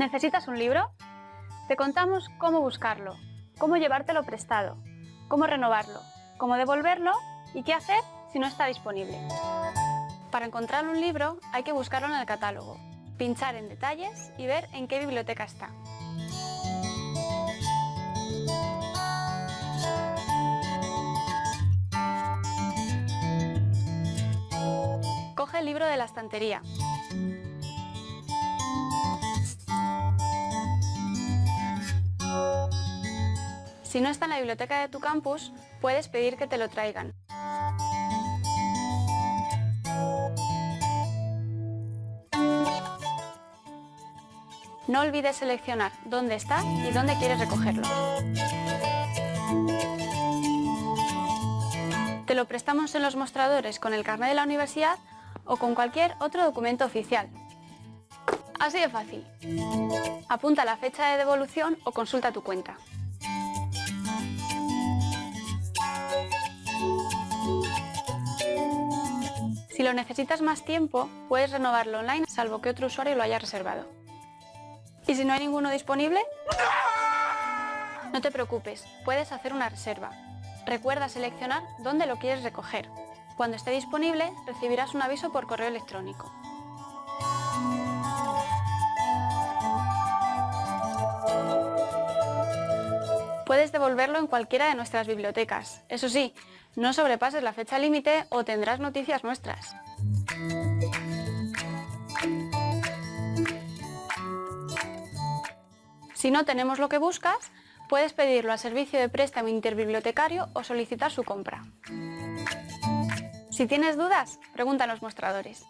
¿Necesitas un libro? Te contamos cómo buscarlo, cómo llevártelo prestado, cómo renovarlo, cómo devolverlo y qué hacer si no está disponible. Para encontrar un libro hay que buscarlo en el catálogo, pinchar en detalles y ver en qué biblioteca está. Coge el libro de la estantería. Si no está en la biblioteca de tu campus, puedes pedir que te lo traigan. No olvides seleccionar dónde está y dónde quieres recogerlo. Te lo prestamos en los mostradores con el carnet de la universidad o con cualquier otro documento oficial. Así de fácil. Apunta la fecha de devolución o consulta tu cuenta. Si lo necesitas más tiempo, puedes renovarlo online salvo que otro usuario lo haya reservado. ¿Y si no hay ninguno disponible? No te preocupes, puedes hacer una reserva. Recuerda seleccionar dónde lo quieres recoger. Cuando esté disponible, recibirás un aviso por correo electrónico. Puedes devolverlo en cualquiera de nuestras bibliotecas. Eso sí, no sobrepases la fecha límite o tendrás noticias nuestras. Si no tenemos lo que buscas, puedes pedirlo al servicio de préstamo interbibliotecario o solicitar su compra. Si tienes dudas, pregunta en los mostradores.